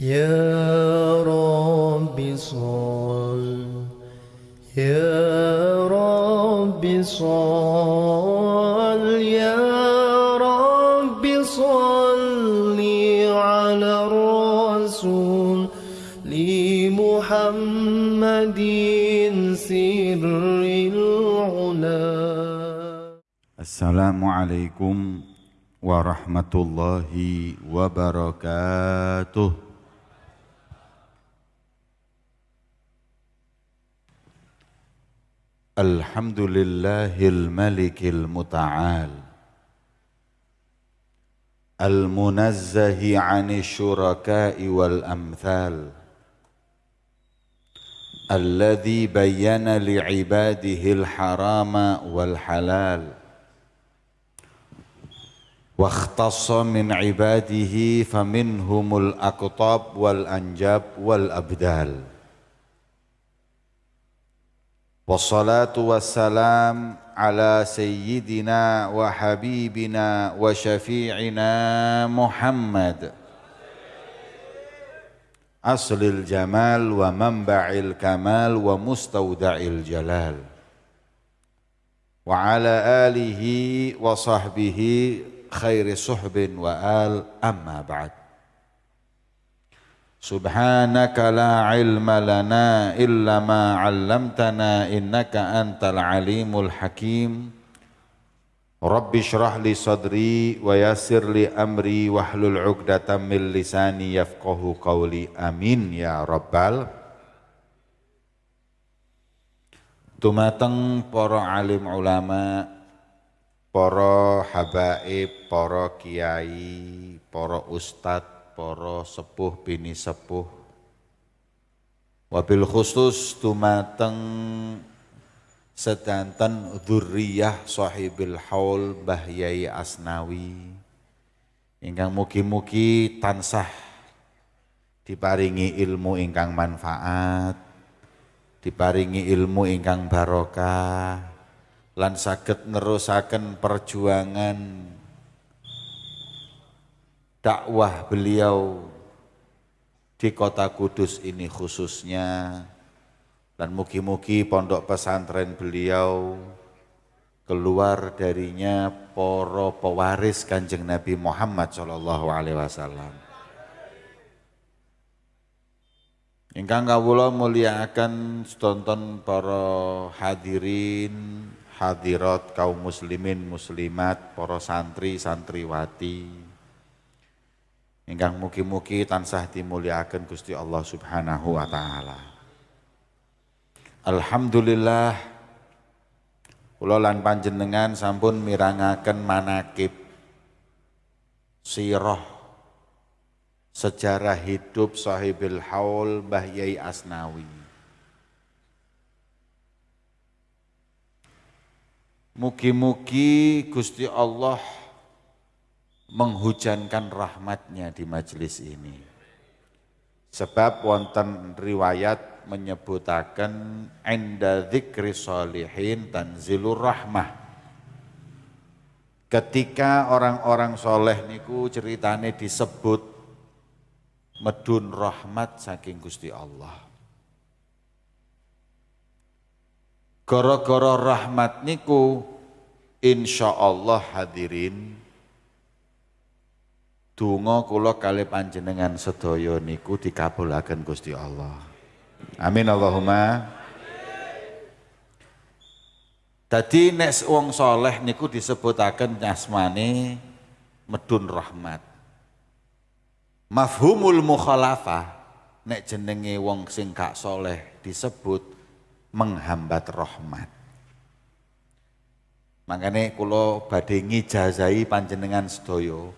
يا رب صل يا رب صل يا رب صل على الرسول لمحمد سر العلا. السلام عليكم ورحمة الله وبركاته. الحمد لله الملك المتعال المنزه عن الشركاء والأمثال الذي بين لعباده الحرام والحلال واختص من عباده فمنهم الأقطاب والأنجاب والأبدال. والصلاة والسلام على سيدنا وحبيبنا وشفيعنا محمد. أصل الجمال ومنبع الكمال ومستودع الجلال. وعلى آله وصحبه خير صحب وآل أما بعد. Subhanaka la ilma lana illa ma 'allamtana innaka antal alimul hakim. Rabbi syrah li sadri wa yassir li amri wahlul 'uqdatam min lisani yafqahu qawli. Amin ya rabbal Tumateng para alim ulama, para habaib, para kiai, para ustadz, para sepuh bini sepuh. Wabil khusus tumateng sedanten dzurriyyah sahibil haul Mbah Yai Asnawi. Ingkang mugi-mugi tansah diparingi ilmu ingkang manfaat diparingi ilmu ingkang barokah lan saged nerusaken perjuangan dakwah beliau di kota Kudus ini khususnya dan mugi-mugi pondok pesantren beliau keluar darinya poro pewaris kanjeng Nabi Muhammad Shallallahu Alaihi Wasallam. Ingkang kawula muliakan stonton para hadirin, hadirat kaum muslimin muslimat, para santri santriwati ingkang mugi-mugi tansah dimuliakan Gusti Allah Subhanahu wa taala. Alhamdulillah kula lan panjenengan sampun mirangaken manakib sirah sejarah hidup sahibil haul Mbah Yai Asnawi. Mugi-mugi Gusti Allah menghujankan rahmatnya di majelis ini. Sebab wonten riwayat menyebutakan enda dzikri solihin tanzilur rahmah. Ketika orang-orang soleh niku ceritane disebut medun rahmat saking Gusti Allah. Goro-goro rahmat niku insya Allah hadirin Donga kula kali panjenengan sedaya niku dikabulaken Gusti Allah. Amin Allahumma. Tadi nek wong soleh niku disebutaken nyasmane medun rahmat. Mafhumul mukhalafah nek jenenge wong sing gak soleh disebut menghambat rahmat. Makanya kula badhe ngijazai panjenengan sedaya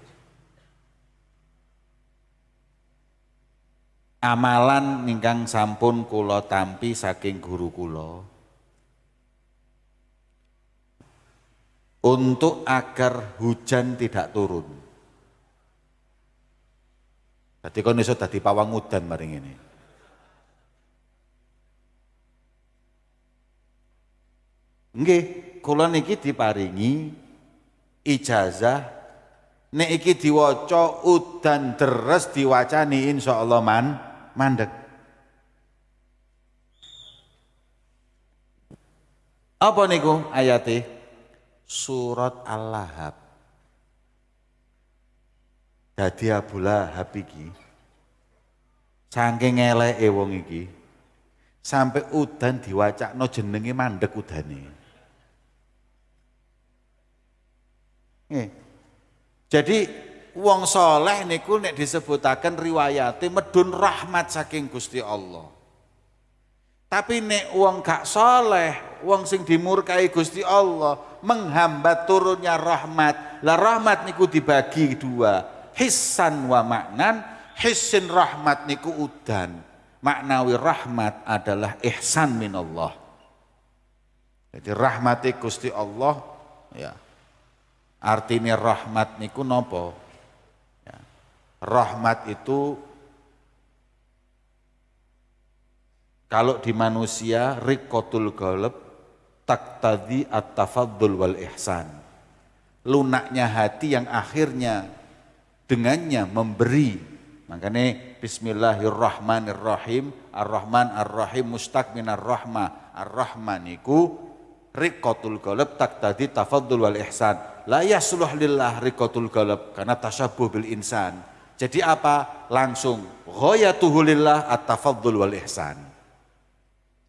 amalan ingkang sampun kula tampi saking guru kula untuk agar hujan tidak turun. Jadi kon iso dadi pawang udan maring ini. Nggih, kula niki diparingi ijazah nek iki diwaca udan deres diwacani insyaallah man mandek. Apa niku ayate surat al-lahab. Dadi Abu Lahab iki saking eleke wong iki sampai udan diwacakno jenenge mandek udane. Nggih. Jadi wong soleh niku nek disebutaken riwayate medun rahmat saking Gusti Allah. Tapi nek wong gak soleh, wong sing dimurkai Gusti Allah menghambat turunnya rahmat. Lah rahmat niku dibagi dua, hissan wa maknan. Hissin rahmat niku udan. Maknawi rahmat adalah ihsan minallah. Jadi rahmati Gusti Allah ya Artinya rahmat niku nopo? Rahmat itu kalau di manusia rikotul goleb taktadi at-tafaddul wal ihsan. Lunaknya hati yang akhirnya dengannya memberi. Makanya bismillahirrahmanirrahim. Ar-Rahman ar-Rahim mustaq minar rahmah. Ar-Rahman iku rikotul goleb taktadi tafaddul wal ihsan la yasluh lillah rikotul galab karena tasabuh bil insan. Jadi apa? Langsung ghayatuhu lillah at-tafaddul wal ihsan.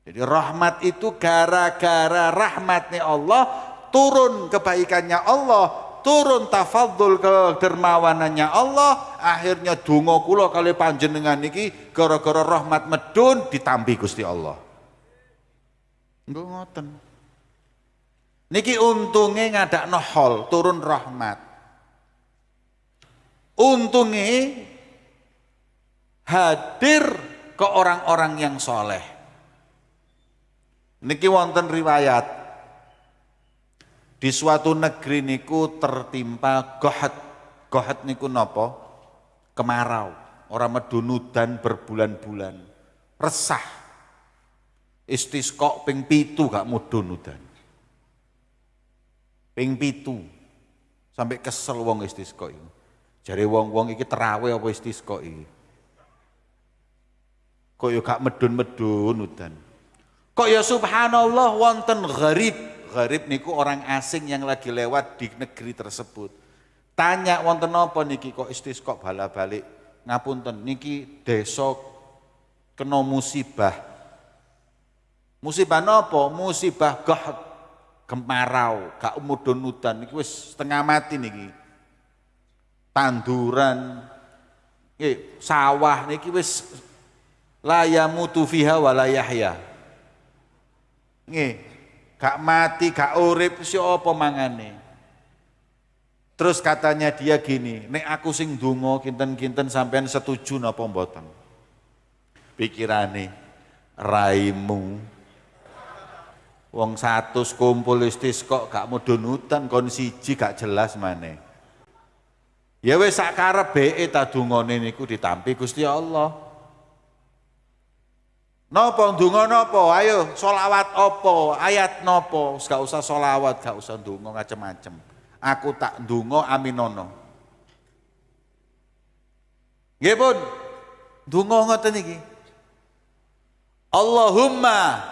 Jadi rahmat itu gara-gara rahmatnya Allah turun kebaikannya Allah, turun tafadzul kedermawanannya Allah, akhirnya donga kula kali panjenengan niki gara-gara rahmat medun ditampi Gusti Allah. Enggak ngoten. Niki untungnya ngadak nohol turun rahmat. Untungnya hadir ke orang-orang yang soleh. Niki wonten riwayat di suatu negeri niku tertimpa gohat. Gohat niku nopo? Kemarau. Orang medunudan berbulan-bulan. Resah. Istisqo ping pitu gak mudunudan ping pitu sampai kesel wong istisqa iki. Jare wong-wong iki terawih apa istisqa iki. Kok ya gak medun-medun udan. Kok ya subhanallah wonten gharib. Gharib niku orang asing yang lagi lewat di negeri tersebut. Tanya wonten apa niki kok istisqa bala-balik. Ngapunten niki desa kena musibah. Musibah napa? Musibah gah kemarau, gak mudun udan iki wis setengah mati niki. Tanduran nggih sawah niki wis la yamutu fiha wa la yahya. Nggih, gak mati, gak urip si mangane. Terus katanya dia gini, nek aku sing donga kinten-kinten sampean setuju napa mboten? Pikirane raimu Wong satu kumpul istis kok gak mudun utan kon siji gak jelas mana. Ya wis sak karepe ta dungane niku ditampi Gusti Allah. Napa ndonga napa? Ayo solawat apa? Ayat napa? Gak usah solawat, gak usah ndonga macem-macem. Aku tak ndonga aminono. Nggih pun. Ndonga ngoten iki. Allahumma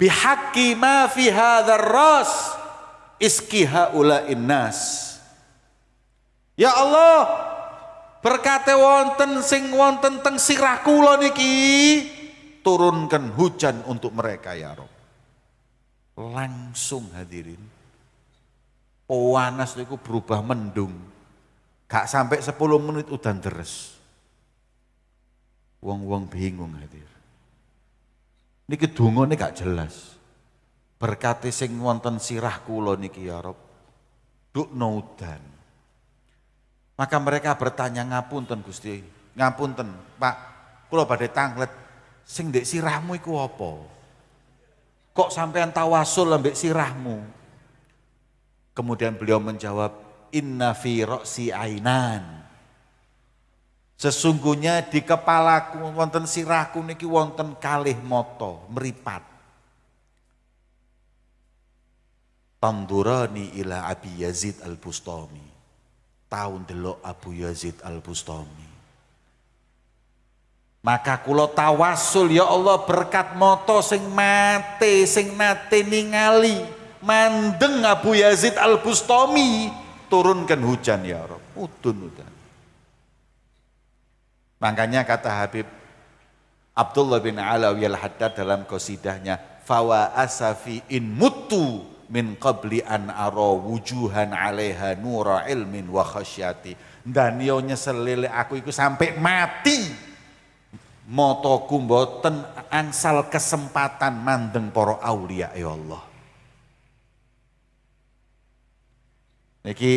bihaqi ma fi hadzal ras iskiha ula innas Ya Allah berkate wonten sing wonten teng sirah kula niki turunkan hujan untuk mereka ya Rob langsung hadirin panas niku berubah mendung gak sampai 10 menit udah deres wong-wong bingung hadir Niki dungane gak jelas. Berkati sing wonten sirah kula niki ya Rob. Duk udan. Maka mereka bertanya ngapunten Gusti, ngapunten Pak, kula badhe tanglet sing ndek sirahmu iku apa? Kok sampean tawasul ambek sirahmu? Kemudian beliau menjawab, inna fi roksi ainan. Sesungguhnya di kepalaku wonten sirahku niki wonten kalih moto meripat. Tandurani ila Abi Yazid Al-Bustami. Tahun delok Abu Yazid Al-Bustami. Maka kula tawasul ya Allah berkat moto sing mate sing nate ningali mandeng Abu Yazid Al-Bustami turunkan hujan ya Rob. Udun udan. Makanya kata Habib Abdullah bin Alawi al-Haddad dalam kosidahnya fawa asafi in mutu min qabli an ara wujuhan alaiha nura ilmin wa khasyati dan yo nyeselile aku iku sampai mati motoku mboten angsal kesempatan mandeng para aulia ya Allah. Niki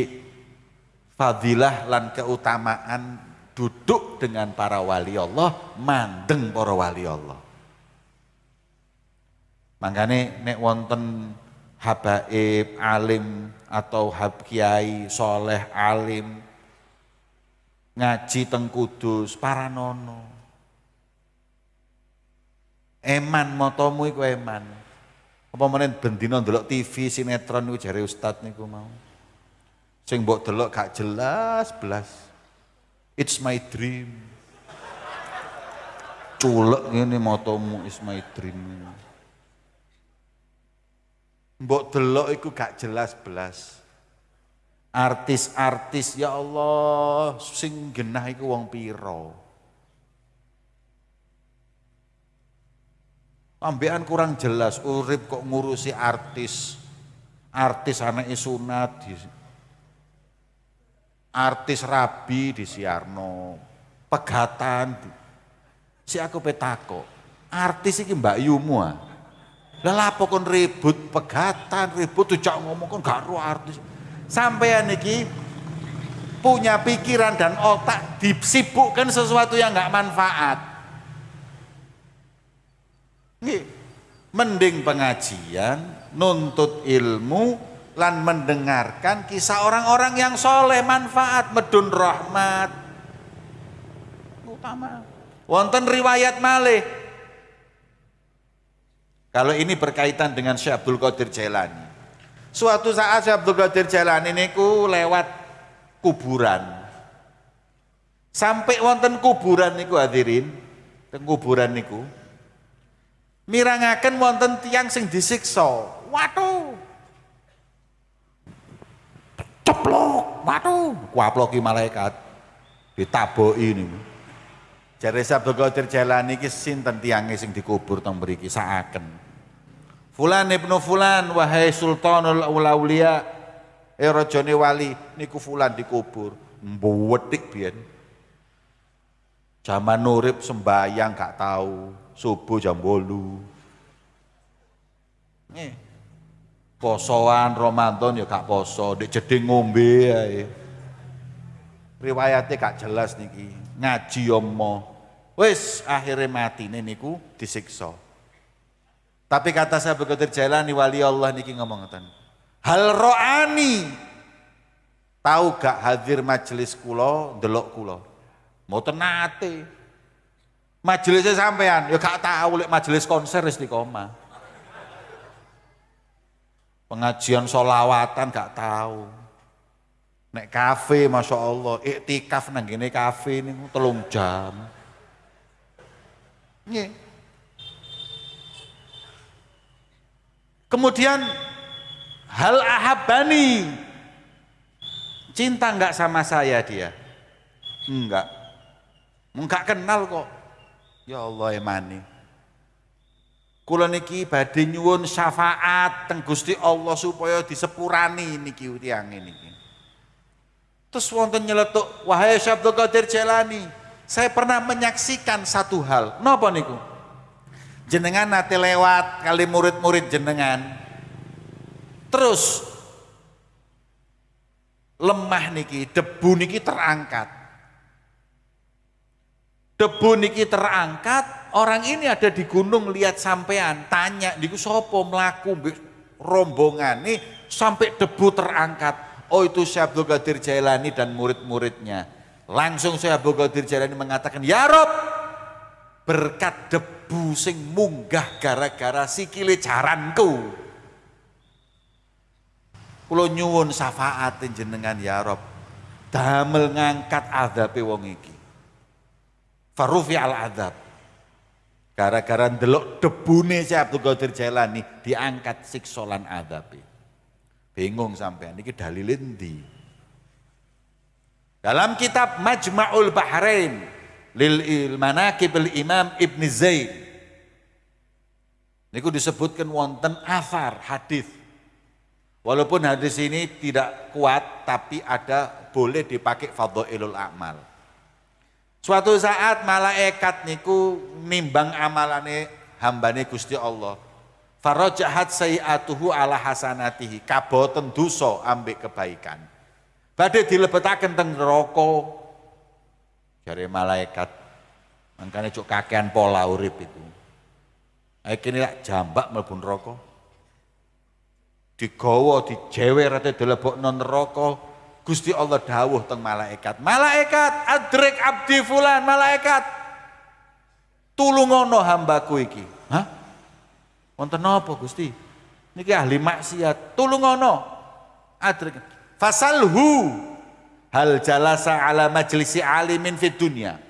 fadilah lan keutamaan duduk dengan para wali Allah, mandeng para wali Allah. Makanya nek wonten habaib, alim atau hab kiai, soleh, alim, ngaji teng kudus, para nono Eman motomu iku eman. Apa menen bendina ndelok TV sinetron iku jare ustaz niku mau. Sing mbok delok gak jelas belas. It's my dream. Culek ngene motomu is my dream. Mbok delok iku gak jelas belas. Artis-artis ya Allah sing genah iku wong piro. Ambean kurang jelas, urip kok ngurusi artis. Artis anak sunat di artis rabi di Siarno, pegatan. Si aku petako, artis iki Mbak Yumu ah. Lah lapo kon ribut pegatan, ribut tuh ngomong kon gak ro artis. Sampean iki punya pikiran dan otak disibukkan sesuatu yang nggak manfaat. Mending pengajian, nuntut ilmu, lan mendengarkan kisah orang-orang yang soleh, manfaat, medun rahmat. Utama. Wonten riwayat malih. Kalau ini berkaitan dengan Syekh Abdul Qadir Jailani. Suatu saat Syekh Abdul Qadir Jailani niku lewat kuburan. Sampai wonten kuburan niku hadirin, teng kuburan niku mirangaken wonten tiang sing disiksa. Waduh. Ceplok, waduh, kuaploki malaikat. Ditaboki niku. Jare Abdul Qadir Jailani iki sinten tiange sing dikubur teng mriki saaken. Fulan ibnu fulan wahai sultanul auliya eh wali niku fulan dikubur mbuwetik biyen. Zaman nurip sembayang gak tahu subuh jam bolu. Nih, posoan Ramadan ya gak poso, di jeding ngombe ae. Riwayatnya gak jelas niki, ngaji yomo. Wis akhirnya mati niku disiksa. Tapi kata saya begitu jalan wali Allah niki ngomong ngeten. Hal ro'ani tahu gak hadir majelis kulo, delok kulo. Mau tenate, Majelisnya sampean, ya gak tahu lek majelis konser istiqomah. Pengajian solawatan gak tahu. Nek kafe Masya Allah, iktikaf nang gini kafe ini telung jam. Nih. Kemudian hal ahabani. Cinta enggak sama saya dia? Enggak. Enggak kenal kok. Ya Allah emani. Kula niki badhe nyuwun syafaat teng Gusti Allah supaya disepurani niki tiyang niki. Terus wonten nyeletuk, wahai Syabdul Qadir Jelani, saya pernah menyaksikan satu hal. Napa niku? Jenengan nate lewat kali murid-murid jenengan. Terus lemah niki, debu niki terangkat debu niki terangkat, orang ini ada di gunung lihat sampean, tanya niku sopo melaku rombongan nih sampai debu terangkat. Oh itu Syekh Abdul Qadir Jailani dan murid-muridnya. Langsung Syekh Abdul Qadir Jailani mengatakan, "Ya Rob, berkat debu sing munggah gara-gara sikile jaranku." Kulo nyuwun syafaat jenengan ya Rob. damel ngangkat azabe wong iki. Farufi al azab. Gara-gara ndelok debune si Abdul Qadir Jailani diangkat siksolan azabe. Bingung sampean iki dalile ndi? Dalam kitab Majma'ul Bahrain lil Manaqib Imam Ibn Zaid Niku disebutkan wonten asar hadis. Walaupun hadis ini tidak kuat tapi ada boleh dipakai fadhailul amal. Suatu saat malaikat niku nimbang amalane hambane Gusti Allah. Farajahat sayiatuhu ala hasanatihi. Kaboten dosa ambek kebaikan. Badhe dilebetaken teng neraka. Jare malaikat. Mangkane cuk kakean pola urip itu. Akhirnya lak jambak mlebu neraka. Digawa dijewer ate dilebokno neraka. Gusti Allah dawuh teng malaikat. Malaikat adrek abdi fulan, malaikat tulungono hambaku iki. Hah? Wonten napa Gusti? Niki ahli maksiat. Tulungono. Adrek. Fasalhu hal jalasa ala majlisi alimin fid dunya.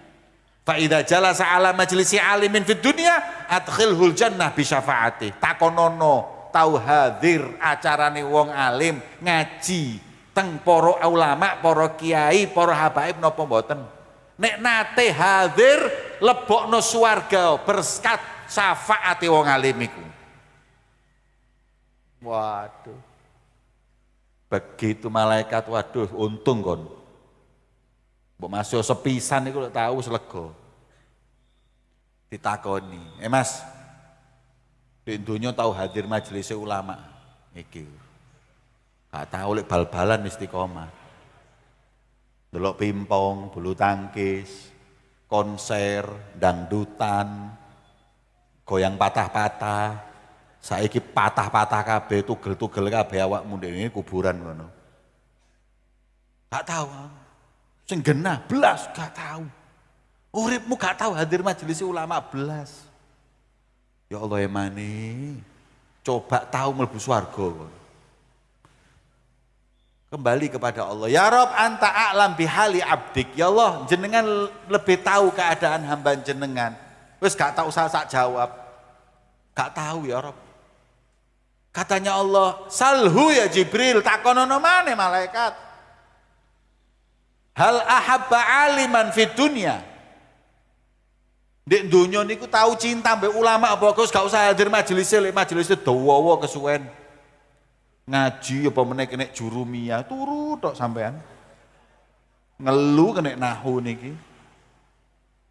Fa idza jalasa ala majlisi alimin fid dunya adkhilhul jannah bi syafaati. Takonono tau hadir acarane wong alim ngaji teng para ulama, para kiai, para habaib napa mboten. Nek nate hadir lebokno swarga berkat syafaate wong alim iku. Waduh. Begitu malaikat waduh untung kon. Mbok masuk sepisan iku tahu selego. Ditakoni, "Eh Mas, di dunia tahu hadir majelis ulama iki." Gak tahu lek bal-balan istiqomah. Delok pimpong, bulu tangkis, konser, dangdutan, goyang patah-patah. Saiki patah-patah kabeh, tugel-tugel kabeh awakmu ini kuburan ngono. Gak tahu. Sing genah belas gak tahu. Uripmu gak tahu hadir majelis ulama belas. Ya Allah emani. Coba tahu mlebu swarga Kembali kepada Allah. Ya Rob anta a'lam bihali abdik. Ya Allah jenengan lebih tahu keadaan hamba jenengan. Wes gak tahu saya sak jawab. Gak tahu ya Rob. Katanya Allah, salhu ya Jibril, takonono mana malaikat. Hal ahabba aliman fit dunia. Di dunia niku tahu cinta mbek ulama apa kok gak usah hadir majelis lek majelis dawa kesuwen. Ngaji apa meneh kena jurumiyah turu tok sampean. Ngelu kena nahu niki.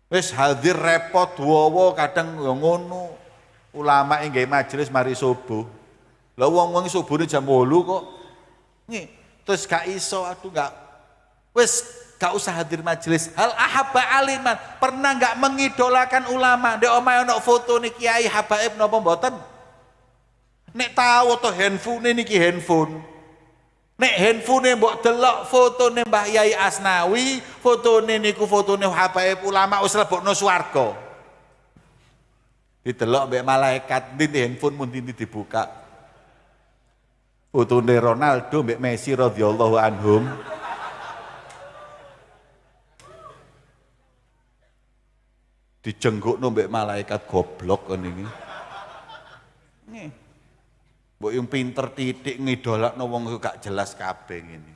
Wis hadir repot wowo kadang ya ngono. Ulama gak majelis mari subuh lah wong-wong subuh jam 8 kok nih terus gak iso aduh gak wis gak usah hadir majelis hal ahabba aliman pernah gak mengidolakan ulama di omah ono foto nih kiai habaib nopo mboten Nek tahu to handphone niki handphone. Nek handphone mbok delok fotone Mbah Yai Asnawi, fotone niku fotone habaib ulama wis lebokno swarga. Didelok mbek malaikat ndi handphone mun dibuka. Fotone Ronaldo mbek Messi radhiyallahu anhum. Dijenggukno mbek malaikat goblok ngene iki. Nih. Mbok yang pinter titik ngidolakno wong gak jelas kabeh ngene.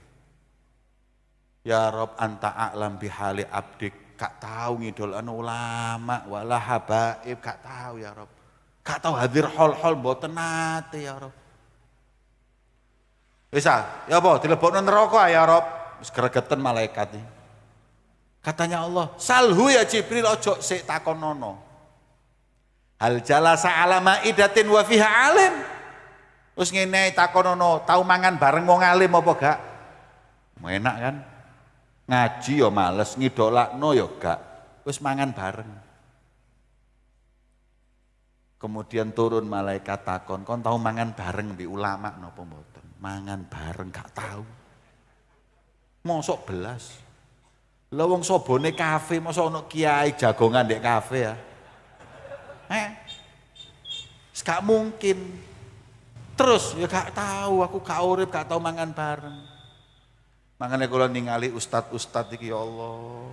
Ya Rob anta a'lam bihali abdik gak tahu ngidolakno ulama wala habaib gak tahu ya Rob. Gak tahu hadir hol-hol mboten nate ya Rob. Bisa, ya apa dilebokno neraka ya Rob. Wis gregeten malaikat iki. Katanya Allah, salhu ya Jibril ojo sik takonono. Hal jalasa ala maidatin wa fiha alim. Terus ngene takonono, tahu mangan bareng wong alim apa gak? Enak kan? Ngaji ya males, ngidolakno ya gak. Terus mangan bareng. Kemudian turun malaikat takon, kon tahu mangan bareng di ulama napa mboten? Mangan bareng gak tahu. Mosok belas. Lah wong sobone kafe, mosok ono kiai jagongan di kafe ya. Eh, gak mungkin. Terus ya gak tahu, aku gak urip, gak tahu mangan bareng. Makanya kalau ningali ustad-ustad iki ya Allah.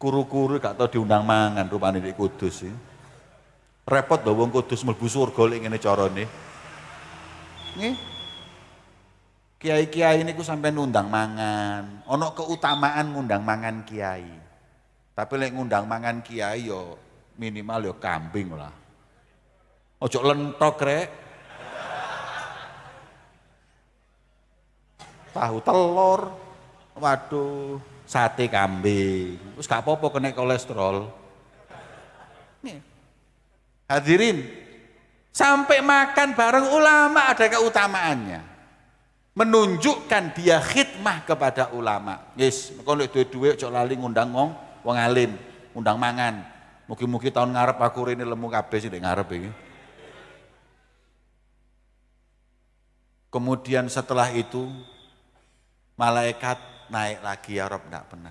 Kuru-kuru gak tau diundang mangan rupane di Kudus ya. Repot lho wong Kudus mlebu surga lek ngene carane. Nggih. Kiai-kiai niku sampai nundang mangan. Ono keutamaan ngundang mangan kiai. Tapi lek ngundang mangan kiai yo minimal yo kambing lah. Ojo lentok rek. Tahu telur. Waduh, sate kambing. Terus gak apa-apa kena kolesterol. Nih. Hadirin, sampai makan bareng ulama ada keutamaannya. Menunjukkan dia khidmah kepada ulama. Yes, kalau duwe-duwe ojo lali ngundang wong wong alim, ngundang mangan. Mugi-mugi tahun ngarep aku ini lemu kabeh sih ngarep ini. Kemudian setelah itu malaikat naik lagi ya Rob enggak pernah.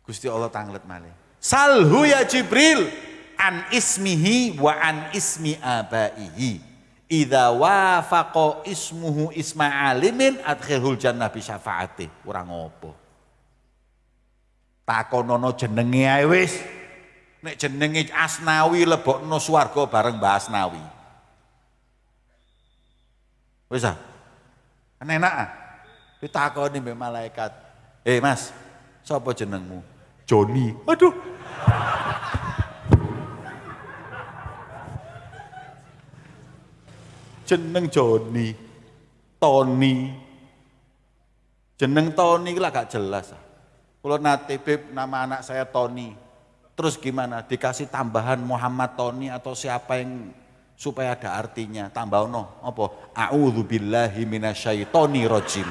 Gusti Allah tanglet malih. Salhu ya Jibril an ismihi wa an ismi abaihi. Idza wafaqa ismuhu isma alimin adkhilhul jannah bi syafaati. Kurang opo. Takonono jenenge ae wis. Nek jenenge Asnawi lebokno swarga bareng Mbah Asnawi. Wis ah. Kan enak ah. Ditakoni mbek malaikat. Eh Mas, sapa jenengmu? Joni. Aduh. Jeneng Joni. Tony. Jeneng Tony lah gak jelas. Kalau nate beb nama anak saya Tony. Terus gimana? Dikasih tambahan Muhammad Tony atau siapa yang supaya ada artinya tambah no apa a'udzubillahi minasyaitonir rajim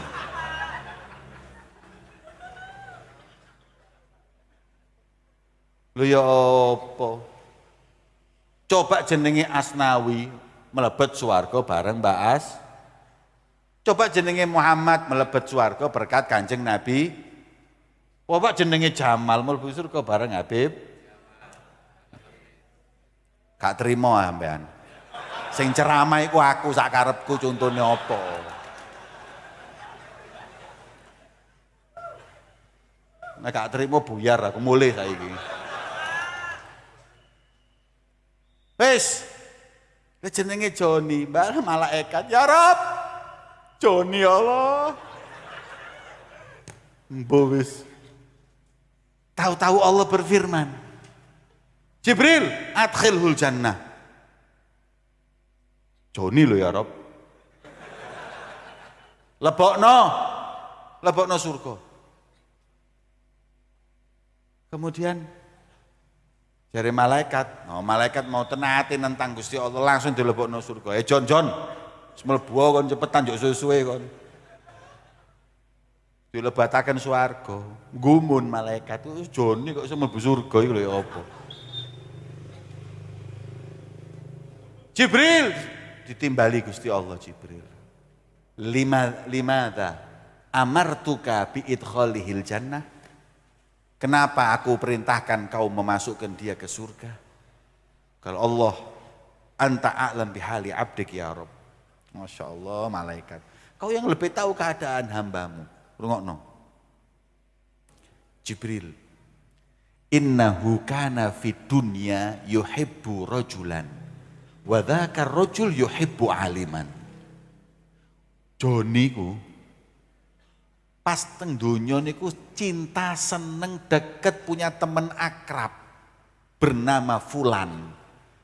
Lho ya apa? Coba jenenge Asnawi melebet swarga bareng Mbak As. Coba jenenge Muhammad melebet swarga berkat Kanjeng Nabi. Coba jenenge Jamal mlebu surga bareng Habib. Gak terima sampean. Sing ceramah iku aku sak karepku contone apa? Nek gak terima buyar aku mulai saiki. Wis. Wis jenenge Joni, mbak malaikat. Ya Rob. Joni Allah. Mbok wis. Tahu-tahu Allah berfirman. Jibril, adkhilhul jannah. Joni lo ya Rob. Lebokno, lebokno surga. Kemudian dari malaikat, no, malaikat mau tenati tentang Gusti Allah langsung dilebokno surga. Eh John John, semlebu kon cepetan juk suwe kon. Dilebataken swarga. Gumun malaikat itu Joni kok iso mlebu surga lho ya apa? Jibril ditimbali Gusti Allah Jibril. Lima limada amartuka bi idkhalihil jannah. Kenapa aku perintahkan kau memasukkan dia ke surga? Kalau Allah anta a'lam bihali abdik ya Rob. Masya Allah malaikat. Kau yang lebih tahu keadaan hambamu. Rungokno. Jibril. Innahu kana fid dunya yuhibbu rajulan Wa dzakar rajul yuhibbu aliman. Joni ku pas teng donya niku cinta seneng deket punya teman akrab bernama Fulan.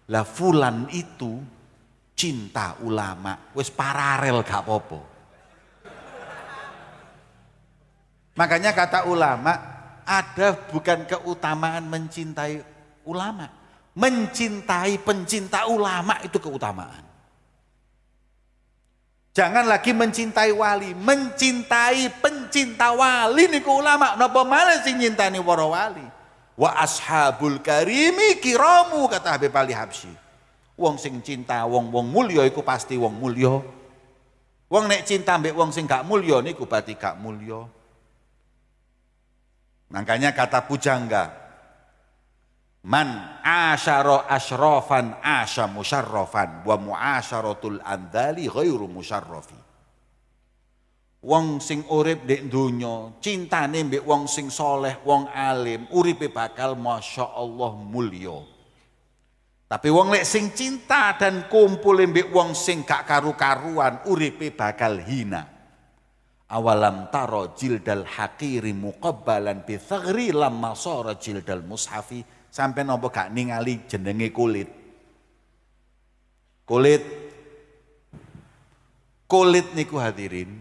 Lah Fulan itu cinta ulama, wis paralel gak apa-apa. Makanya kata ulama, ada bukan keutamaan mencintai ulama, mencintai pencinta ulama itu keutamaan. Jangan lagi mencintai wali, mencintai pencinta wali niku ulama. Napa malah sing nyintani para wali? Wa ashabul karimi kiramu kata Habib Ali Habsyi. Wong sing cinta wong-wong mulya iku pasti wong mulya. Wong nek cinta mbek wong sing gak mulya niku berarti gak mulya. Makanya kata pujangga, Man asyara asyrafan asya musyarrafan wa muasyaratul andali ghairu musyarrafi. wong sing urip ndek donya cintane mbek wong sing soleh wong alim uripe bakal masya Allah mulya tapi wong lek sing cinta dan kumpul mbek wong sing gak karu-karuan uripe bakal hina awalam taro jildal hakiri muqabbalan bi thagri lamma jildal mushafi sampai nopo gak ningali jenenge kulit? Kulit. Kulit niku hadirin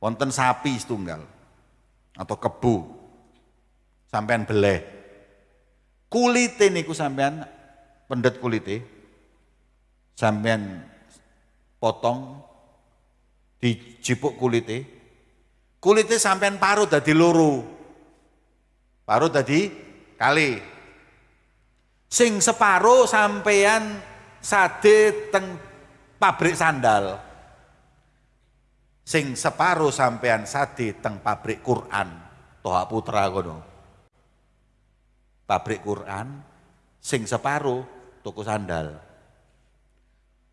wonten sapi setunggal atau kebu. Sampean beleh. Kulite niku sampean pendet kulite. Sampean potong dijipuk kulite. Kulite sampean paruh dadi loro. Paruh dadi kali sing separuh sampean sade teng pabrik sandal. Sing separo sampean sadi teng pabrik Quran. Toha Putra kono. Pabrik Quran sing separo toko sandal.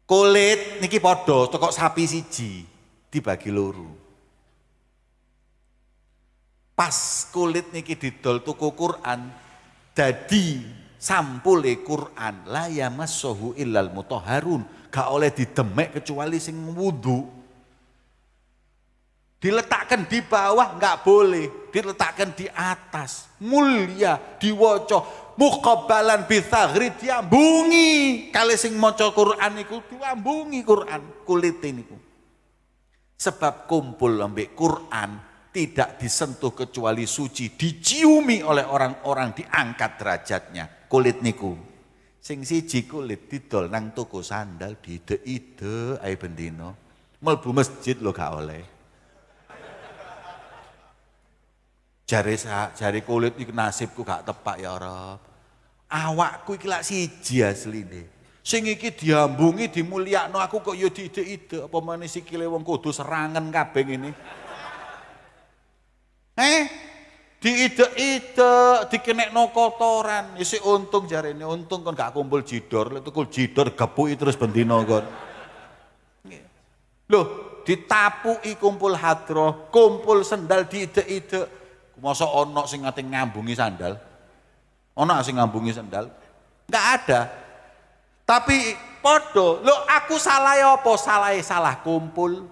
Kulit niki podo toko sapi siji dibagi loro. Pas kulit niki didol toko Quran dadi sampule Quran la yamassahu illal mutahharun gak oleh didemek kecuali sing wudu Diletakkan di bawah nggak boleh, diletakkan di atas. Mulia, diwoco, mukabalan bithagri diambungi. Kali sing maca Quran iku diambungi Quran kulit niku. Sebab kumpul ambek Quran tidak disentuh kecuali suci, diciumi oleh orang-orang diangkat derajatnya. Kulit niku. Sing siji kulit didol nang toko sandal dide-ide ae bendino. Melbu masjid lo gak oleh. Jari jari kulit iki nasibku gak tepak ya Rob. Awakku iki lak siji asline. Sing iki diambungi dimulyakno aku kok ya diide-ide apa meneh sikile wong kudu serangan kabeh ngene. Eh, diide-ide, dikenekno kotoran. Isi untung jarene, untung kon gak kumpul jidor, lek tukul jidor gepuki terus bendino kon. Loh, ditapuki kumpul hadroh, kumpul sendal diide-ide. Masa ono sing ngate ngambungi sandal? Ono sing ngambungi sandal? Enggak ada. Tapi podo, lo aku salah ya apa? Salah salah kumpul.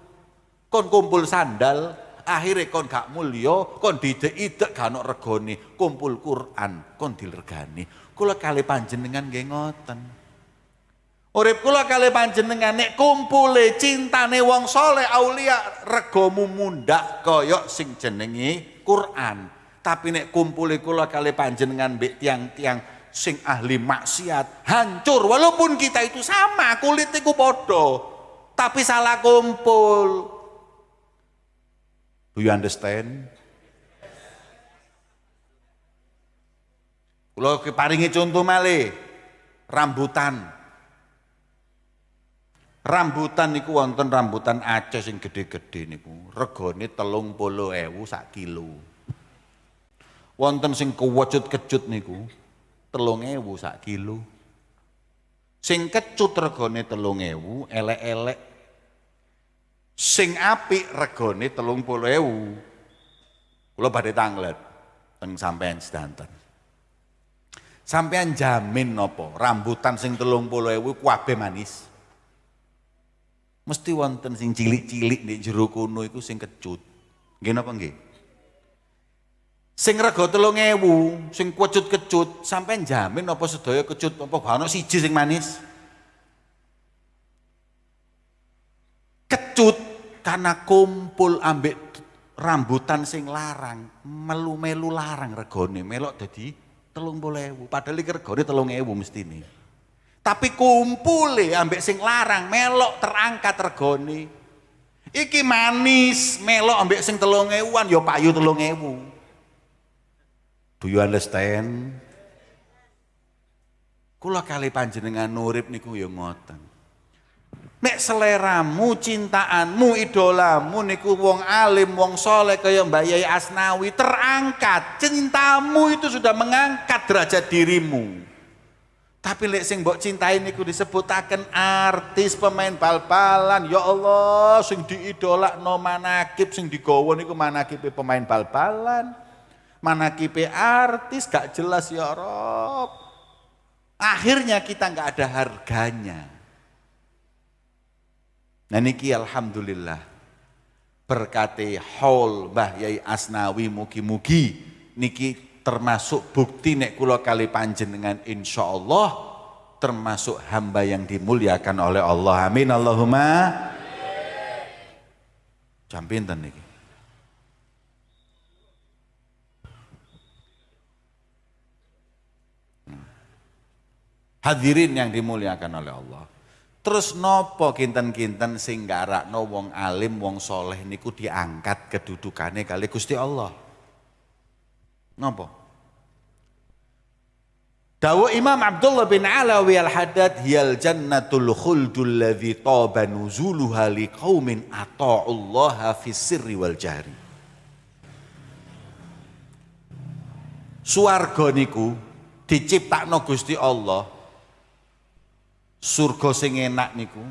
Kon kumpul sandal, akhirnya kon gak mulio, kon dide-ide gak ono regoni, kumpul Quran, kon dilergani. Kula kali panjenengan nggih ngoten. Urip kula kali panjenengan nek kumpule cintane wong soleh aulia regomu mundak koyok sing jenengi Quran. Tapi nek kumpul kula kali panjenengan mbek tiang-tiang sing ahli maksiat, hancur walaupun kita itu sama, kulit iku padha. Tapi salah kumpul. Do you understand? Kula paringi contoh malih. Rambutan. Rambutan niku wonten rambutan Aceh sing gede-gede niku. Regane 30.000 sak kilo. Wonten sing kewecut-kecut niku 3.000 sak kilo. Sing kecut regane 3.000, elek-elek. Sing apik regane 30.000. Kula badhe tanglet teng sampean sedanten. Sampean jamin napa rambutan sing 30.000 kabeh manis? Mesti wonten sing cilik-cilik di jero kono iku sing kecut. Nggih napa nggih? Sing rega 3000, sing kecut-kecut, sampai jamin apa sedaya kecut apa ono siji sing manis? Kecut karena kumpul ambek rambutan sing larang, melu-melu larang regone, melok dadi 30.000. Padahal iki regane 3000 mestine. Tapi kumpule ambek sing larang melok terangkat regone. Iki manis melok ambek sing telung ewuan ya payu telung ewu. Do you understand? Kula kali panjenengan nurip niku ya ngoten. Nek seleramu, cintaanmu, idolamu niku wong alim, wong soleh kaya Mbak Yai Asnawi terangkat. Cintamu itu sudah mengangkat derajat dirimu. Tapi lek sing mbok cintai niku disebutaken artis pemain bal-balan. Ya Allah, sing diidolakno manakib sing digawa niku manakib pemain bal-balan. Manakib artis gak jelas ya Rob. Akhirnya kita nggak ada harganya. Nah niki alhamdulillah. Berkati haul Mbah Yai Asnawi mugi-mugi niki termasuk bukti nek kula kali panjenengan insya Allah termasuk hamba yang dimuliakan oleh Allah. Amin Allahumma. Jam pinten niki? Hmm. hadirin yang dimuliakan oleh Allah terus nopo kinten-kinten sing no wong alim wong soleh niku diangkat kedudukannya kali Gusti Allah Napa? Dawa Imam Abdullah bin Alawi al-Haddad hiyal jannatul khuldul ladzi taba nuzuluha liqaumin ata'ullaha fis sirri wal jahri. Suwarga niku diciptakno Gusti Allah. Surga sing enak niku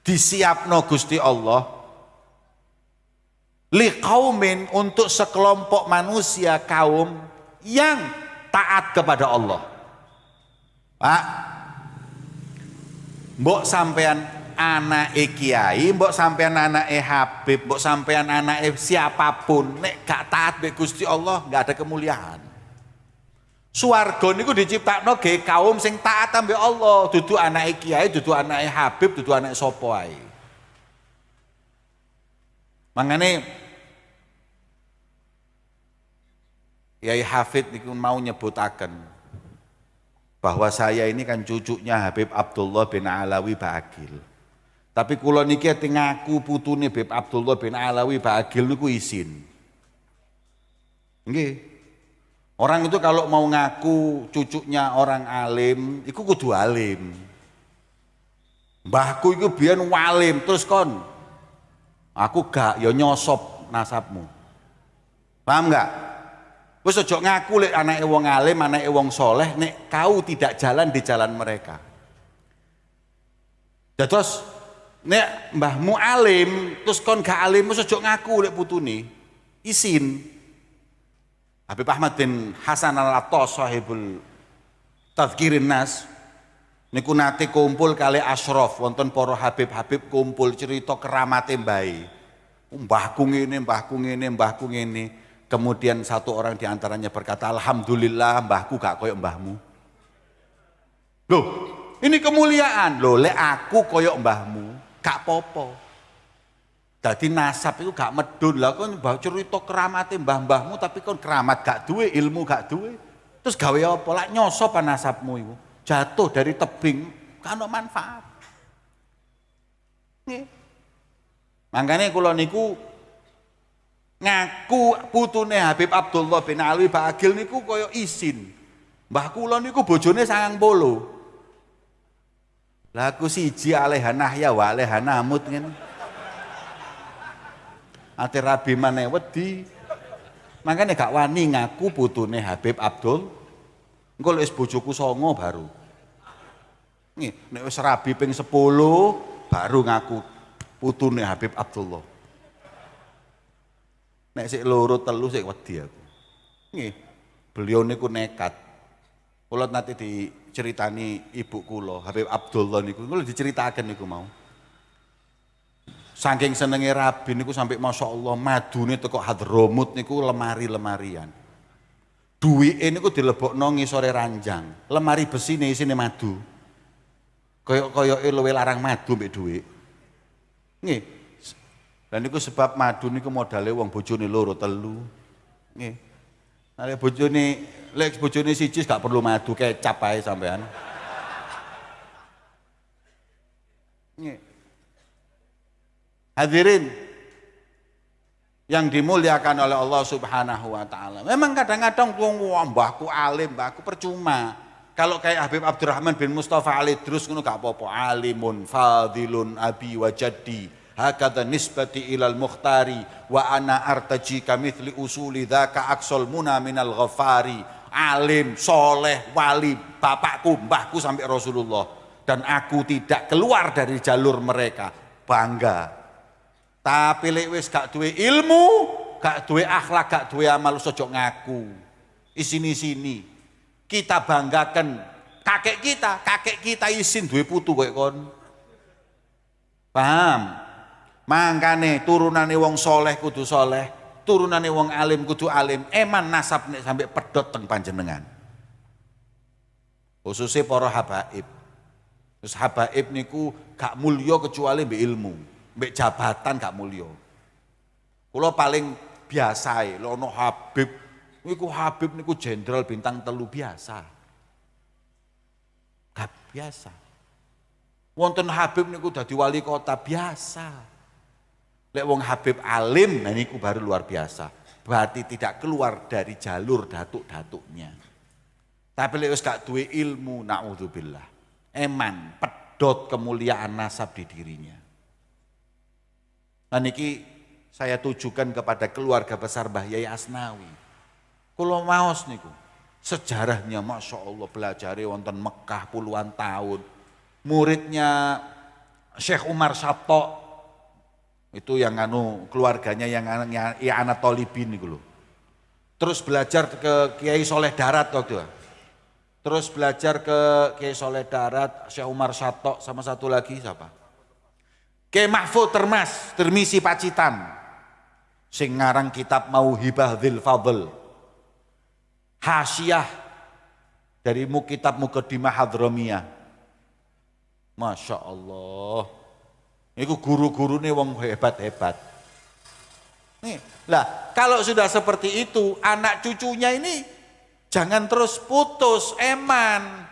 disiapno Gusti Allah liqaumin untuk sekelompok manusia kaum yang taat kepada Allah. Pak, mbok sampean anak kiai, mbok sampean anak Habib, mbok sampean anak siapa pun, nek gak taat be Gusti Allah, gak ada kemuliaan. Suwarga niku diciptakno ge kaum sing taat ambek Allah, dudu anak kiai, dudu anak Habib, dudu anak sapa ae. Mangane Yai Hafid niku mau nyebutaken bahwa saya ini kan cucunya Habib Abdullah bin Alawi Bagil. Tapi kula niki ati ngaku putune Habib Abdullah bin Alawi Bagil niku izin. Nggih. Orang itu kalau mau ngaku cucunya orang alim, iku kudu alim. Mbahku itu biyen walim, terus kon aku gak ya nyosop nasabmu. Paham enggak? Wis aja ngaku lek anake wong alim, anake wong soleh nek kau tidak jalan di jalan mereka. Terus nek mbahmu alim, terus kon gak alim wis aja ngaku lek putune. Isin. Habib Ahmad bin Hasan al-Attas sahibul Tazkirin Nas niku nate kumpul kali Ashraf wonten para habib-habib kumpul cerita keramate mbae. Mbahku ngene, mbahku ngene, mbahku ngene. Kemudian satu orang di antaranya berkata, Alhamdulillah mbahku gak koyok mbahmu. Loh, ini kemuliaan. Loh, le aku koyok mbahmu, gak popo. Jadi nasab itu gak medun lah kan mbah cerita keramate mbah-mbahmu tapi kon keramat gak duwe, ilmu gak duwe. Terus gawe apa? Lah nyosop nasabmu itu. Jatuh dari tebing, kan manfaat. Nih. Makanya kalau niku ngaku putune Habib Abdullah bin Ali Bagil niku kaya isin. Mbah kula niku bojone sangang. Lah aku siji alehanah ya wa alehanamut ngene. Ate rabi maneh wedi. Makanya gak wani ngaku putune Habib Abdul. Engko wis bojoku songo baru. Nih, nek wis rabi ping 10 baru ngaku putune Habib Abdullah. Nek sik loro telu sik wedi aku. Nggih. Beliau niku nekat. Kula nanti diceritani ibu kula, Habib Abdullah niku, kula diceritakan niku mau. Saking senenge rabi niku sampai Masya Allah madune teko Hadromut niku lemari-lemarian. Duwike niku dilebokno ngisore ranjang. Lemari besi nih isine madu. Kaya-kaya luwe larang madu mbek dhuwit. Nggih, dan itu sebab madu niku modale wong bojone loro telu. Nggih. Nek bojone lek bojone siji gak perlu madu kecap ae sampean. Nggih. Hadirin yang dimuliakan oleh Allah Subhanahu wa taala. Memang kadang-kadang wong mbahku alim, mbahku percuma. Kalau kayak Habib Abdurrahman bin Mustafa Ali terus ngono gak apa-apa. Alimun fadilun abi wa jaddi hakadha nisbati ilal mukhtari wa ana artaji kamithli usuli dhaka aksol muna minal ghafari alim, soleh, wali, bapakku, mbahku sampai Rasulullah. Dan aku tidak keluar dari jalur mereka. Bangga. Tapi lek wis gak duwe ilmu, gak duwe akhlak, gak duwe amal sojok ngaku. Isini-sini. Kita banggakan kakek kita, kakek kita isin duwe putu kowe kon. Paham? Mangkane turunane wong soleh kudu soleh, turunane wong alim kudu alim, eman nasab nek sampai pedot teng panjenengan. Khususnya para habaib. Terus habaib niku gak mulya kecuali mbek ilmu, mbek jabatan gak mulya. Kula paling biasa e, lono habib, niku habib niku jenderal bintang telu biasa. Gak biasa. Wonten habib niku dadi wali kota biasa. Lek wong Habib alim, nah niku baru luar biasa. Berarti tidak keluar dari jalur datuk-datuknya. Tapi lek wis gak duwe ilmu, naudzubillah. Eman, pedot kemuliaan nasab di dirinya. Nah niki saya tujukan kepada keluarga besar Mbah Yai Asnawi. Kulo maos niku, sejarahnya Masya Allah belajar wonten Mekah puluhan tahun. Muridnya Syekh Umar Sabto itu yang anu keluarganya yang ya anak tolibin itu loh. Terus belajar ke Kiai Soleh Darat waktu itu. Terus belajar ke Kiai Soleh Darat, Syekh Umar Sato sama satu lagi siapa? Kiai Mahfud Termas, Termisi Pacitan. Sing ngarang kitab Mauhibah Dzil Fadl. Hasyiah dari mu kitab Mukaddimah Hadramiyah. Masya Allah. Itu guru-guru nih wong hebat-hebat. Nih, lah kalau sudah seperti itu, anak cucunya ini jangan terus putus, eman.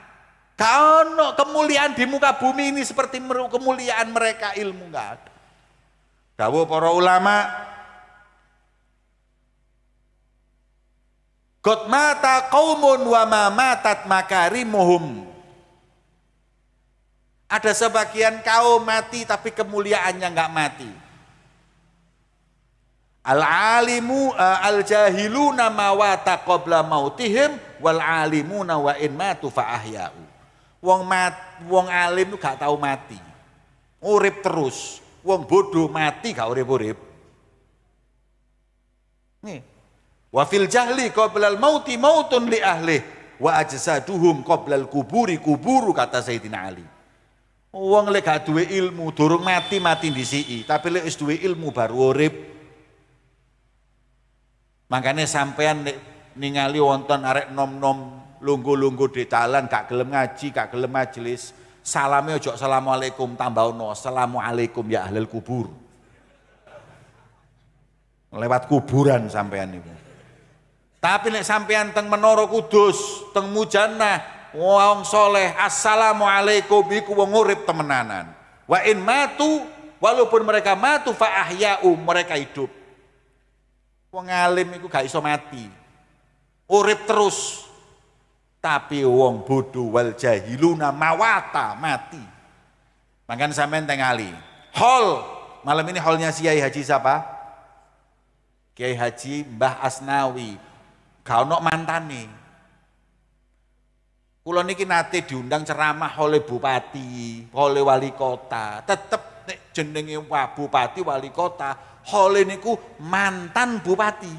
Kalau kemuliaan di muka bumi ini seperti kemuliaan mereka ilmu nggak ada. Dawuh para ulama, God mata kaumun wa ma matat makarimuhum. Ada sebagian kaum mati tapi kemuliaannya nggak mati. Al alimu uh, al jahiluna mawata qabla mautihim wal alimuna wa in matu fa ahya'u. Wong mat, wong alim itu gak tahu mati. Urip terus. Wong bodoh mati gak urip-urip. Nih. Wa fil jahli al mauti mautun li ahli wa ajsaduhum qabla al kuburi kuburu kata Sayyidina Ali. Wong lek gak duwe ilmu, durung mati mati disiki, tapi lek wis duwe ilmu baru urip. Makanya sampean nek ningali wonten arek nom-nom lunggu-lunggu di talan gak gelem ngaji, gak gelem majelis, salame ojo assalamualaikum tambah ono assalamualaikum ya ahlul kubur. Lewat kuburan sampean itu. Tapi nek sampean teng Menara Kudus, teng Mujannah, wong soleh assalamualaikum iku wong urip temenanan. Wa in matu walaupun mereka matu fa ahya'u mereka hidup. Wong alim iku gak iso mati. Urip terus tapi wong bodoh wal jahiluna mawata mati makanya sampean tengali hol malam ini holnya si Kiai Haji siapa Kiai Haji Mbah Asnawi kau nok mantan nih Kulo niki nate diundang ceramah oleh bupati, oleh wali kota. Tetep nek jenenge bupati wali kota, oleh niku mantan bupati.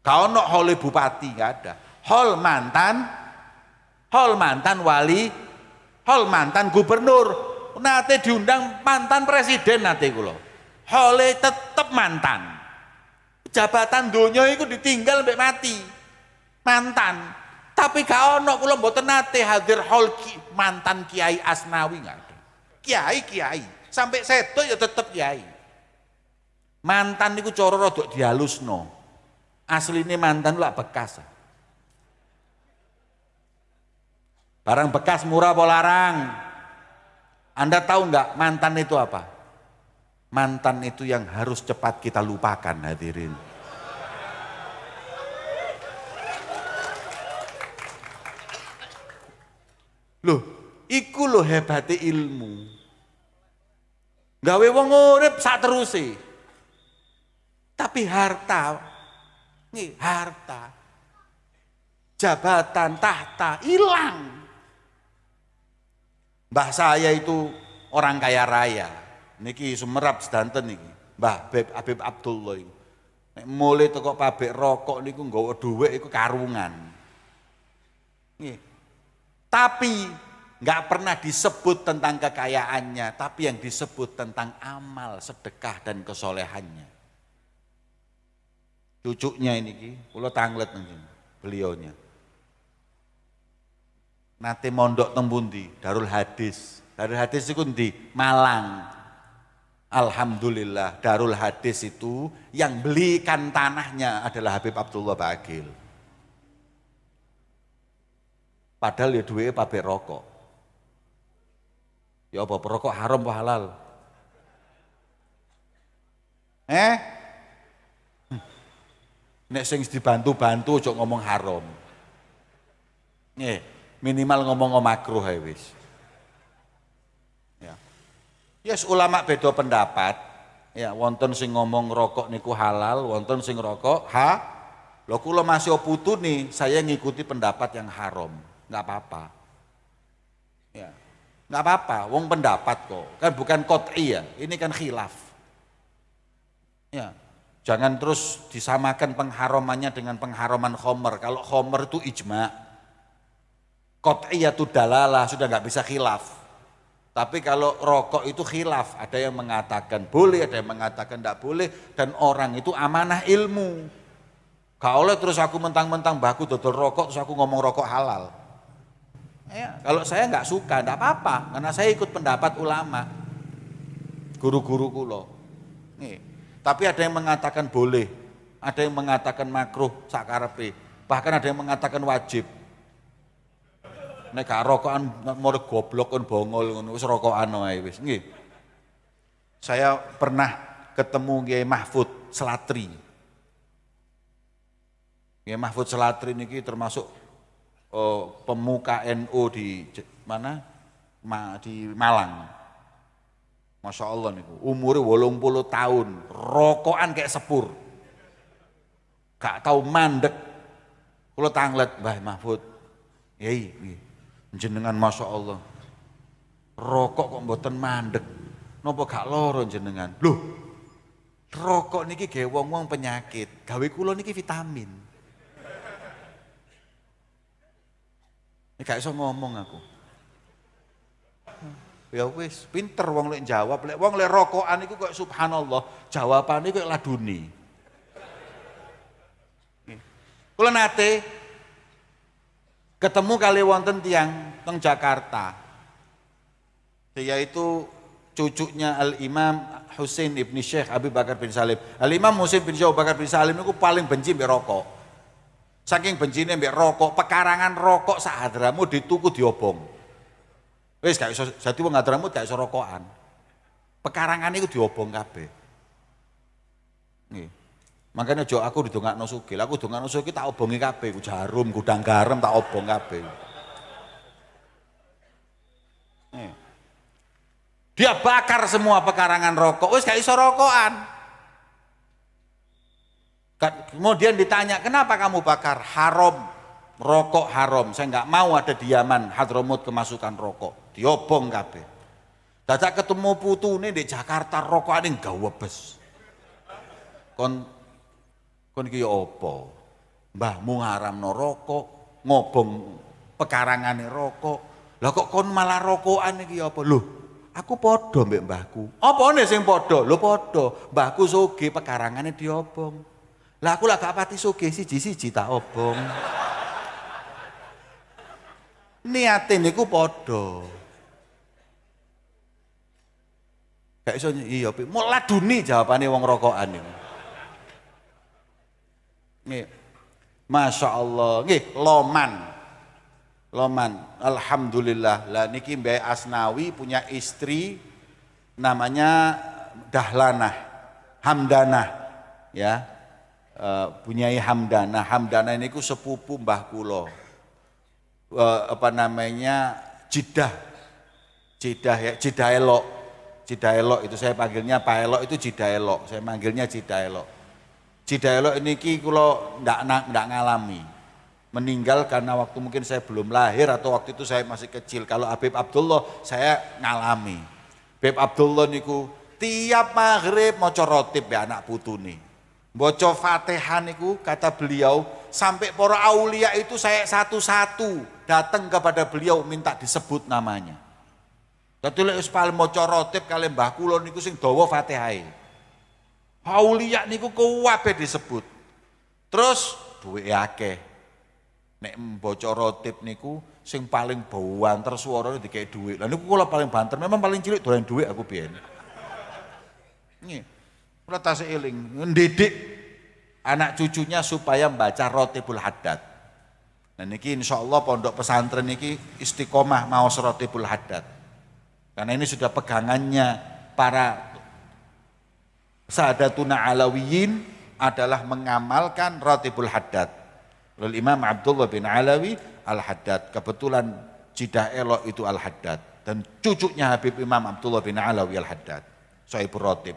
Kau nok oleh bupati nggak ada. Hol mantan, hol mantan wali, hol mantan gubernur. Nate diundang mantan presiden nate kulo. Hole tetep mantan. Jabatan dunia itu ditinggal sampai mati. Mantan. Tapi gak ono kula mboten nate hadir hol mantan Kiai Asnawi nggak ada. Kiai kiai, sampai seto ya tetep kiai. Mantan niku cara rada dihalusno. Asline mantan lah bekas. Barang bekas murah apa larang? Anda tahu nggak mantan itu apa? Mantan itu yang harus cepat kita lupakan hadirin. Loh, iku loh hebate ilmu. Gawe wong urip sak teruse. Tapi harta, nih harta. jabatan, tahta, hilang. Mbah saya itu orang kaya raya. Niki Sumerap sedanten niki. Mbah Beb Habib Abdullah itu. Nek mulai toko pabrik rokok niku nggawa dhuwit iku karungan. Nggih. Tapi nggak pernah disebut tentang kekayaannya, tapi yang disebut tentang amal, sedekah dan kesolehannya. Cucunya ini kula tanglet nang beliaunya. Nanti mondok tembundi, Darul Hadis. Darul Hadis itu di Malang. Alhamdulillah Darul Hadis itu yang belikan tanahnya adalah Habib Abdullah Bagil. Padahal ya duwe pabrik rokok. Ya apa perokok haram apa halal? Eh? Nek sing dibantu-bantu ojo ngomong haram. Nih, minimal ngomong makruh ae wis. Ya. Yes, ulama beda pendapat. Ya, wonten sing ngomong rokok niku halal, wonten sing rokok ha. Lho kula masih putu nih, saya ngikuti pendapat yang haram. Enggak apa-apa. Ya. Enggak apa-apa, wong pendapat kok. Kan bukan qot'i ya, ini kan khilaf. Ya, Jangan terus disamakan pengharamannya dengan pengharaman khomer. Kalau khomer itu ijma. Qot'iyatu dalalah, sudah nggak bisa khilaf. Tapi kalau rokok itu khilaf, ada yang mengatakan boleh, ada yang mengatakan tidak boleh, dan orang itu amanah ilmu. Gak oleh terus aku mentang-mentang baku dodol rokok, terus aku ngomong rokok halal. Ya, kalau saya nggak suka, tidak apa-apa, karena saya ikut pendapat ulama, guru-guru kulo. Nih, tapi ada yang mengatakan boleh, ada yang mengatakan makruh sakarepe, bahkan ada yang mengatakan wajib. Nek gak rokokan mau goblok kon bongol ngono wis rokokan wae wis nggih. Saya pernah ketemu Kiai Mahfud Selatri. Kiai Mahfud Selatri niki termasuk oh, pemuka NU di mana? Ma, di Malang. Masya Allah nih, umurnya wolong puluh tahun, rokokan kayak sepur. Gak tahu mandek. Kalau tanglet, Mbah Mahfud, yai, jenengan Masya Allah. Rokok kok mboten mandek. Nopo gak loro jenengan? Loh, rokok niki gawe wong-wong penyakit, gawe kula niki vitamin. Ini gak iso ngomong aku. Ya wis, pinter wong lek jawab, lek wong lek rokokan iku kok subhanallah, jawabane kok laduni. Kula nate ketemu kali wonten tiang teng Jakarta. Yaitu cucunya Al-Imam Husain ibn Syekh Abi Bakar bin Salim. Al-Imam Husain bin Syekh Abu Bakar bin Salim itu paling benci mbek rokok. Saking bencine mbek rokok, pekarangan rokok sak hadramu dituku diobong. Wis gak iso dadi wong Hadramut gak iso. Pekarangan iku diobong kabeh. Nggih. Makanya jo aku didongakno sugih. Aku dongakno sugih tak obongi kabeh, ku jarum, gudang garam tak obong. Nih. Dia bakar semua pekarangan rokok. Wis gak iso rokokan. Kemudian ditanya, kenapa kamu bakar? Haram, rokok haram. Saya nggak mau ada diaman Hadramut kemasukan rokok diobong kabeh. Dadak ketemu putune di Jakarta rokok yang gawebes. Kon kon iki apa? Mbahmu ngaramno rokok, ngobong pekarangane rokok. Lah kok kon malah rokokan iki apa? Loh, aku padha mbek mbahku. Apane sing padha? Lho padha. Mbahku sugih pekarangane diobong. Lah aku lah gak pati sugih siji-siji tak obong. Niate niku padha. Gak iso iya, mau laduni jawabane wong rokokan niku. Nggih. Masya Allah, nggih, loman. Loman, Alhamdulillah. Lah niki Mbak Asnawi punya istri namanya Dahlanah, Hamdanah, ya. Uh, punyai Hamdanah. Hamdanah ini ku sepupu Mbah Kulo. Uh, apa namanya? Jidah. Jidah ya, Jidah Elok Cidaelok itu saya panggilnya Pak Elok itu Cidaelok, saya manggilnya Cidaelok. Cidaelok ini ki kulo ndak ndak ngalami. meninggal karena waktu mungkin saya belum lahir atau waktu itu saya masih kecil. Kalau Habib Abdullah saya ngalami. Habib Abdullah niku tiap maghrib mau rotib ya anak putu nih. Baca Fatihah niku kata beliau sampai para aulia itu saya satu-satu datang kepada beliau minta disebut namanya. Dadi lek wis paling maca rotib kali niku sing dawa Fatihah. Aulia niku kuwabe disebut. Terus duwe akeh. Nek maca rotib niku sing paling banter suarane dikek dhuwit. Lah niku kula paling banter, memang paling cilik dolen dhuwit aku biyen. Nggih. Kula tasih eling, ndidik anak cucunya supaya membaca Rotibul Haddad. Nah niki insya Allah pondok pesantren niki istiqomah mau Rotibul Haddad. Karena ini sudah pegangannya para sahadatuna alawiyin adalah mengamalkan Rotibul Haddad. Lalu Imam Abdullah bin Alawi Al-Haddad. Kebetulan Jidah Elok itu Al-Haddad. Dan cucunya Habib Imam Abdullah bin Alawi Al-Haddad. Sohibul Rotib.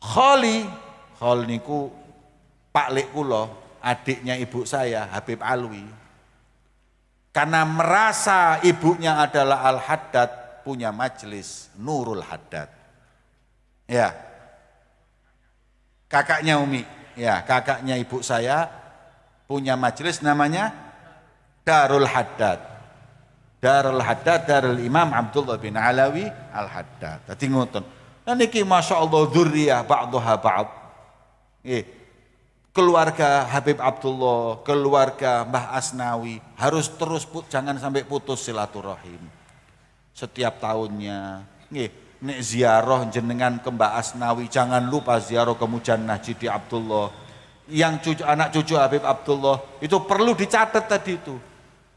Khali, Khal niku Pak Lek adiknya ibu saya Habib Alwi. Karena merasa ibunya adalah Al Haddad, punya majelis Nurul Haddad. Ya. Kakaknya Umi, ya, kakaknya ibu saya punya majelis namanya Darul Haddad. Darul Haddad Darul Imam Abdullah bin Alawi Al Haddad. Tadi ngoten. Nah niki Masya Allah dzurriyah ba'duha ba'd. Eh, keluarga Habib Abdullah, keluarga Mbah Asnawi harus terus put, jangan sampai putus silaturahim. Setiap tahunnya. Nggih, nek ziarah jenengan ke Mbah Asnawi jangan lupa ziarah ke Mujannah Jidi Abdullah. Yang cucu anak cucu Habib Abdullah itu perlu dicatat tadi itu.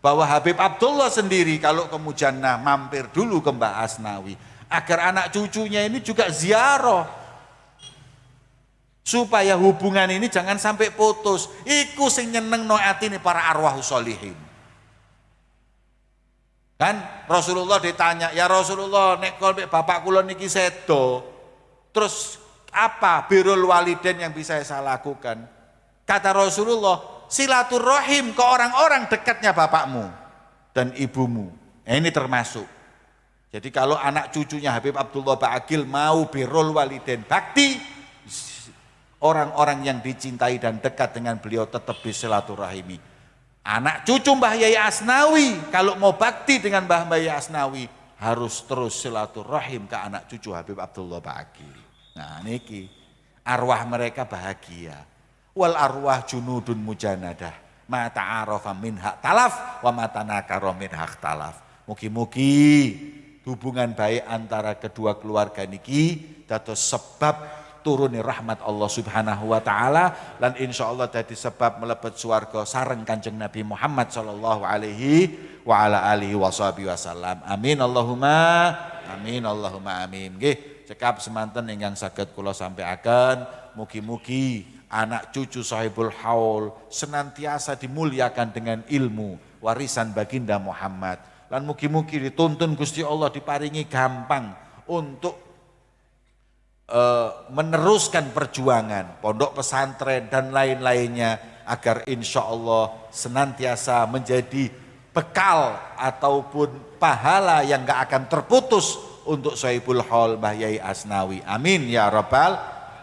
Bahwa Habib Abdullah sendiri kalau ke Mujannah mampir dulu ke Mbah Asnawi. Agar anak cucunya ini juga ziarah. Supaya hubungan ini jangan sampai putus. Iku sing nyeneng no para arwah solihin kan Rasulullah ditanya ya Rasulullah nek kolbek bapak kula niki sedo. Terus apa birul waliden yang bisa saya lakukan? Kata Rasulullah silaturahim ke orang-orang dekatnya bapakmu dan ibumu. Nah, ini termasuk. Jadi kalau anak cucunya Habib Abdullah Ba'agil mau birrul waliden bakti, orang-orang yang dicintai dan dekat dengan beliau tetap bersilaturahimi. Anak cucu Mbah Yai Asnawi kalau mau bakti dengan Mbah Yai Asnawi harus terus silaturahim ke anak cucu Habib Abdullah Ba'agil. Nah niki arwah mereka bahagia. Wal arwah junudun mujanadah. Ma ta'arafa min hak talaf wa ma tanakara min hak talaf. Mugi-mugi hubungan baik antara kedua keluarga niki dados sebab turuni rahmat Allah Subhanahu wa taala dan insya Allah jadi sebab melebet swarga sareng Kanjeng Nabi Muhammad sallallahu alaihi wa ala alihi wasallam. Amin Allahumma amin Allahumma amin. Nggih, cekap semanten ingkang saged kula sampaikan mugi-mugi anak cucu sahibul haul senantiasa dimuliakan dengan ilmu warisan baginda Muhammad dan mugi-mugi dituntun Gusti Allah diparingi gampang untuk meneruskan perjuangan pondok pesantren dan lain-lainnya agar insya Allah senantiasa menjadi bekal ataupun pahala yang gak akan terputus untuk Sohibul Hol Mbah Yai Asnawi. Amin ya Rabbal.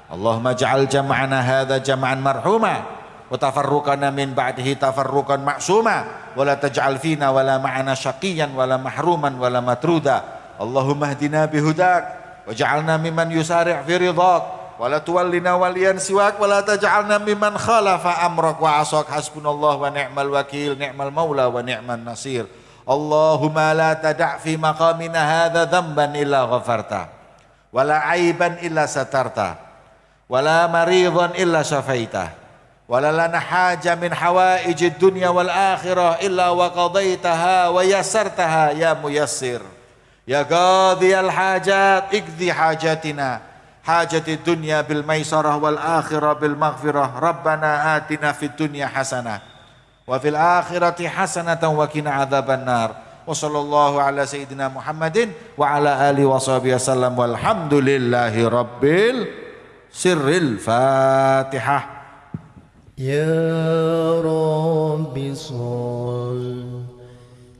Allahumma ja'al jama'ana hadha jama'an marhumah وتفرقنا من بعده تفرقا معصوما ولا تجعل فينا ولا معنا شقيا ولا محروما ولا مترودا اللهم اهدنا بهداك وجعلنا ممن يسارع في رضاك ولا تولنا وليا سواك ولا تجعلنا ممن خالف أمرك. وعصاك حسبنا الله ونعم الوكيل نعم المولى ونعم النصير. اللهم لا تدع في مقامنا هذا ذنبا إلا غفرته ولا عيبا إلا سترته ولا مريضا إلا شفيته ولا لنا حاجة من حوائج الدنيا والآخرة إلا وقضيتها ويسرتها يا ميسر. يا قاضي الحاجات اقضي حاجاتنا. حاجة الدنيا بالميسرة والآخرة بالمغفرة. ربنا آتنا في الدنيا حسنة وفي الآخرة حسنة وقنا عذاب النار. وصلى الله على سيدنا محمد وعلى آله وصحبه وسلم. والحمد لله رب السر الفاتحة. يا رب صل